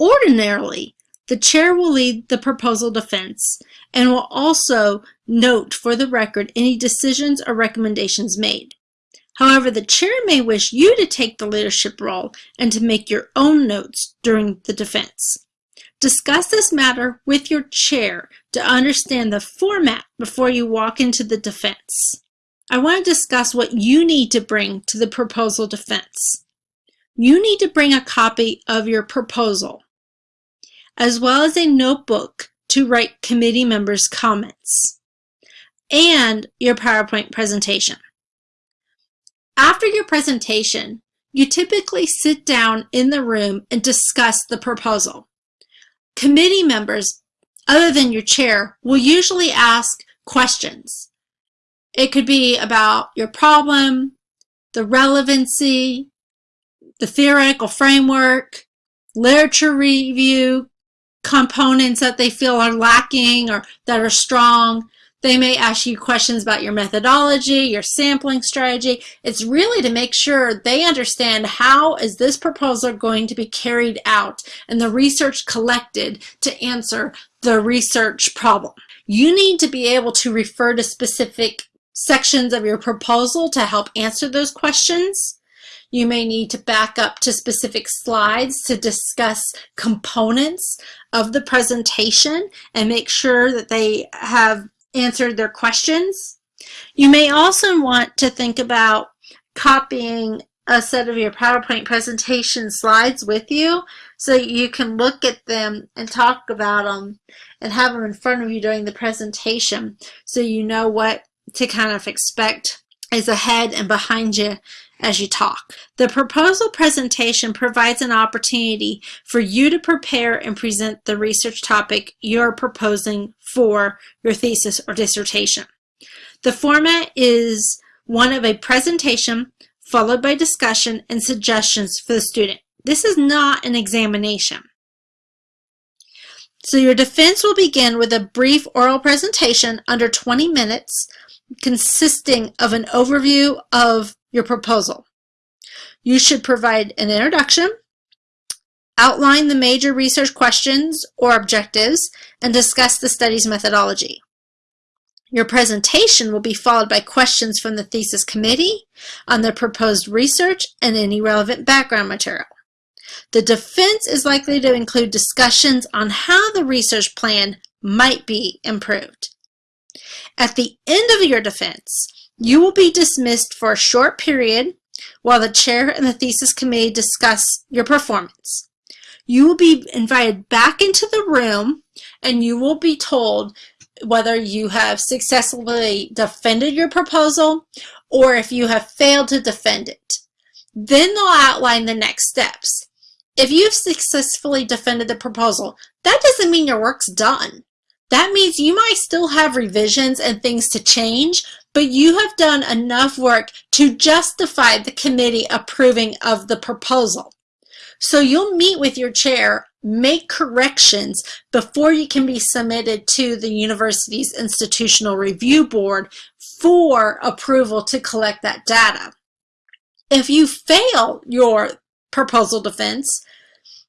Ordinarily, the chair will lead the proposal defense and will also note for the record any decisions or recommendations made. However, the chair may wish you to take the leadership role and to make your own notes during the defense. Discuss this matter with your chair to understand the format before you walk into the defense. I want to discuss what you need to bring to the proposal defense. You need to bring a copy of your proposal, as well as a notebook to write committee members' comments, and your PowerPoint presentation. After your presentation, you typically sit down in the room and discuss the proposal. Committee members, other than your chair, will usually ask questions. It could be about your problem, the relevancy, the theoretical framework, literature review, components that they feel are lacking or that are strong, they may ask you questions about your methodology, your sampling strategy. It's really to make sure they understand how is this proposal going to be carried out and the research collected to answer the research problem. You need to be able to refer to specific sections of your proposal to help answer those questions. You may need to back up to specific slides to discuss components of the presentation and make sure that they have answered their questions. You may also want to think about copying a set of your PowerPoint presentation slides with you so you can look at them and talk about them and have them in front of you during the presentation so you know what to kind of expect is ahead and behind you as you talk. The proposal presentation provides an opportunity for you to prepare and present the research topic you're proposing for your thesis or dissertation. The format is one of a presentation followed by discussion and suggestions for the student. This is not an examination. So your defense will begin with a brief oral presentation under 20 minutes consisting of an overview of your proposal. You should provide an introduction, outline the major research questions or objectives, and discuss the study's methodology. Your presentation will be followed by questions from the thesis committee on the proposed research and any relevant background material. The defense is likely to include discussions on how the research plan might be improved. At the end of your defense, you will be dismissed for a short period while the chair and the thesis committee discuss your performance. You will be invited back into the room and you will be told whether you have successfully defended your proposal or if you have failed to defend it. Then they'll outline the next steps. If you've successfully defended the proposal, that doesn't mean your work's done. That means you might still have revisions and things to change, but you have done enough work to justify the committee approving of the proposal. So you'll meet with your chair, make corrections before you can be submitted to the university's institutional review board for approval to collect that data. If you fail your proposal defense,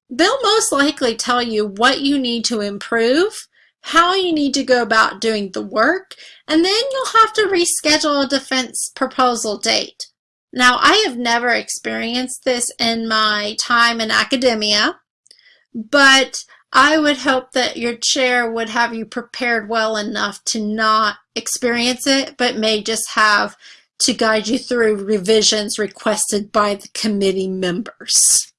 they'll most likely tell you what you need to improve how you need to go about doing the work, and then you'll have to reschedule a defense proposal date. Now, I have never experienced this in my time in academia, but I would hope that your chair would have you prepared well enough to not experience it, but may just have to guide you through revisions requested by the committee members.